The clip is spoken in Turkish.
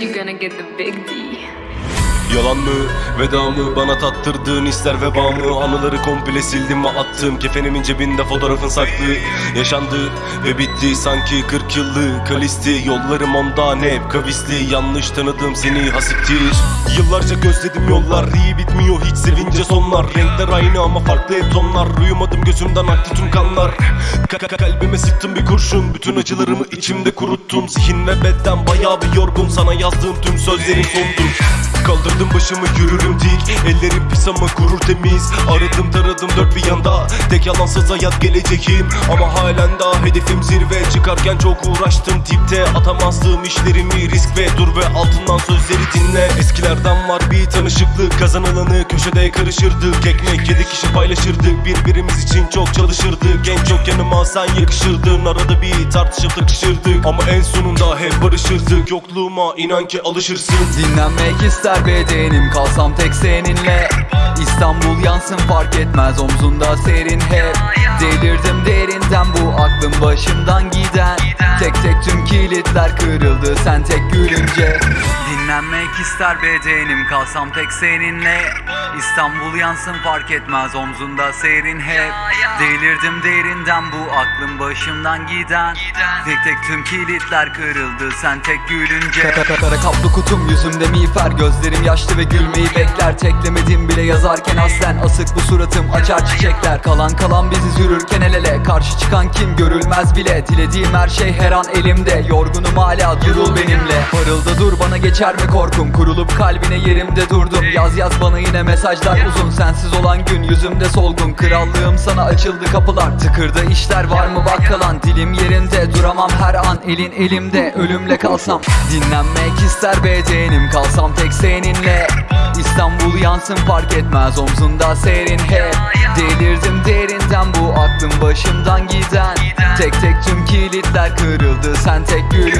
you're gonna get the big D. Yalan mı veda mı bana tattırdığın ister veba mı Anıları komple sildim ve attım. Kefenimin cebinde fotoğrafın saklı Yaşandı ve bitti. Sanki 40 yıllık kalisti Yollarım ondan hep kavisli Yanlış tanıdım seni hasiktir Yıllarca gözledim yollar iyi bitmiyor hiç sevince sonlar. Renkler aynı ama farklı hep tonlar. Uyumadım gözümden aktı tüm kanlar. Ka- ka- Kalbime sıktım bir kurşun. Bütün acılarımı içimde kuruttum Zihin ve beden bayağı bir yorgun. Sana yazdığım tüm sözlerin sondur Kaldırdım başımı yürürüm dik. Ellerim pis ama gurur temiz. Aradım taradım dört bir yanda. Tek yalansız hayat geleceğim Ama halen daha hedefim zirve. Çıkarken çok uğraştım tipte. Atamazdım işlerimi risk ve dur ve altından sözleri dinle Eskilerden var bir tanışıklık Kazanılanı köşede karışırdık Ekmek yedi kişi paylaşırdık Birbirimiz için çok çalışırdık. En çok yanıma sen yakışırdın. Arada bir tartışıp takışırdık. Ama en sonunda hep barışırdık. Yokluğuma inan ki alışırsın. Dinlenmek ister bedenim kalsam tek seninle. İstanbul yansın fark etmez omzunda serin hep. Delirdim derinden bu aklım başımdan giden Tek tek tüm kilitler kırıldı sen tek gülünce. Dinlenmek ister bedenim kalsam tek seninle. İstanbul yansın fark etmez omzunda serin hep. Delirdim derinden bu aklım başımdan giden. Tek tek tüm kilitler kırıldı sen tek gülünce. Kara kaplı kutum yüzümde miğfer. Gözlerim yaşlı ve gülmeyi bekler. Teklemedim bile yazarken aslen Asık bu suratım açar çiçekler. Kalan kalan biziz yürürken el ele Karşı çıkan kim görülmez bile. Dilediğim her şey her an elimde. Yorgunum hala durul benimle. Parılda dur bana geçer mi korkum? Kurulup kalbine yerimde durdum. Yaz yaz bana yine mesajlar uzun. Sensiz olan gün yüzümde solgun. Krallığım sana açıldı kapılar Tıkırda işler var mı? Bak kalan Dilim yerinde. Duramam her an Elin elimde. Ölümle kalsam Dinlenmek ister bedenim. Kalsam tek seninle. İstanbul yansın fark etmez Omzunda serin. Hep Delirdim aklım başımdan giden. Tek tek tüm kilitler kırıldı. Sen tek gülünce